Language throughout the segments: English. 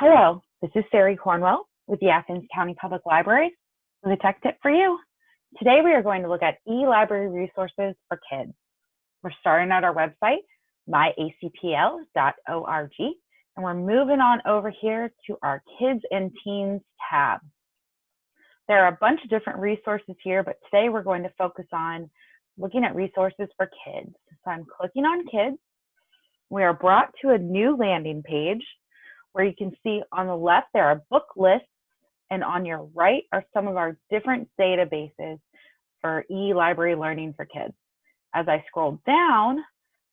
Hello, this is Sari Cornwell with the Athens County Public Libraries with a tech tip for you. Today we are going to look at e-library resources for kids. We're starting at our website, myacpl.org, and we're moving on over here to our Kids and Teens tab. There are a bunch of different resources here, but today we're going to focus on looking at resources for kids. So I'm clicking on kids. We are brought to a new landing page where you can see on the left there are book lists and on your right are some of our different databases for e-library learning for kids. As I scroll down,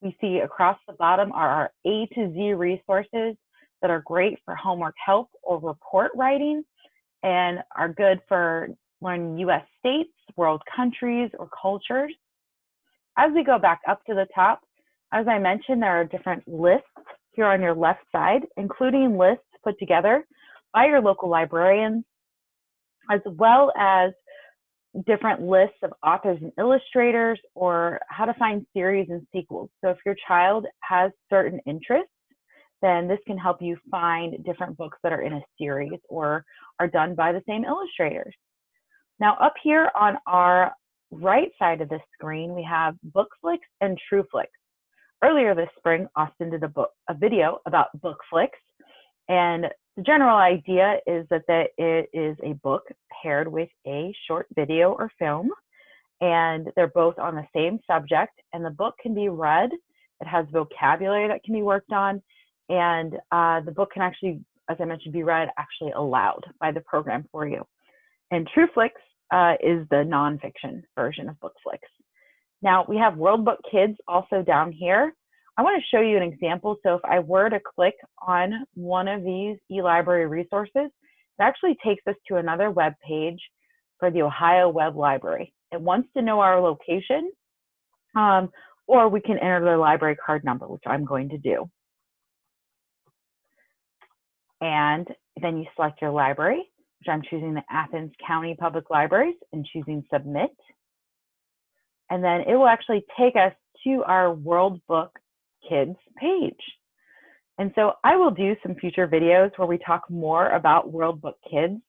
we see across the bottom are our A to Z resources that are great for homework help or report writing and are good for learning US states, world countries, or cultures. As we go back up to the top, as I mentioned, there are different lists here on your left side, including lists put together by your local librarians, as well as different lists of authors and illustrators or how to find series and sequels. So if your child has certain interests, then this can help you find different books that are in a series or are done by the same illustrators. Now up here on our right side of the screen, we have BookFlix and TrueFlix earlier this spring, Austin did a book, a video about BookFlix, and the general idea is that, that it is a book paired with a short video or film, and they're both on the same subject, and the book can be read. It has vocabulary that can be worked on, and uh, the book can actually, as I mentioned, be read actually aloud by the program for you. And TrueFlix uh, is the nonfiction version of BookFlix. Now we have World Book Kids also down here. I want to show you an example. So if I were to click on one of these eLibrary resources, it actually takes us to another web page for the Ohio Web Library. It wants to know our location, um, or we can enter the library card number, which I'm going to do. And then you select your library, which I'm choosing the Athens County Public Libraries and choosing Submit and then it will actually take us to our World Book Kids page. And so I will do some future videos where we talk more about World Book Kids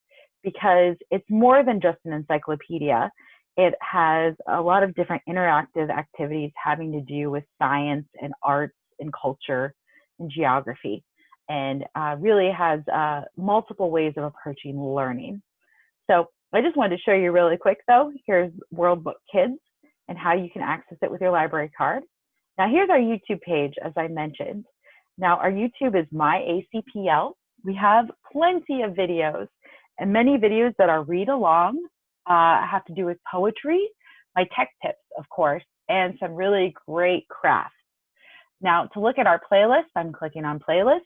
because it's more than just an encyclopedia. It has a lot of different interactive activities having to do with science and arts and culture and geography and uh, really has uh, multiple ways of approaching learning. So I just wanted to show you really quick though. Here's World Book Kids and how you can access it with your library card. Now here's our YouTube page, as I mentioned. Now our YouTube is My ACPL. We have plenty of videos and many videos that are read along, uh, have to do with poetry, my tech tips, of course, and some really great crafts. Now to look at our playlist, I'm clicking on playlist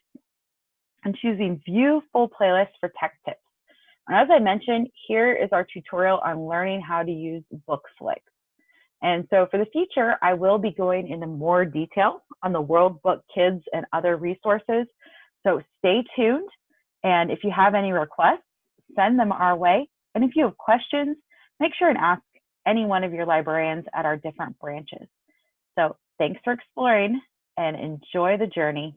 and choosing view full playlist for tech tips. And as I mentioned, here is our tutorial on learning how to use BookFlix. And so for the future, I will be going into more detail on the World Book Kids and other resources. So stay tuned. And if you have any requests, send them our way. And if you have questions, make sure and ask any one of your librarians at our different branches. So thanks for exploring and enjoy the journey.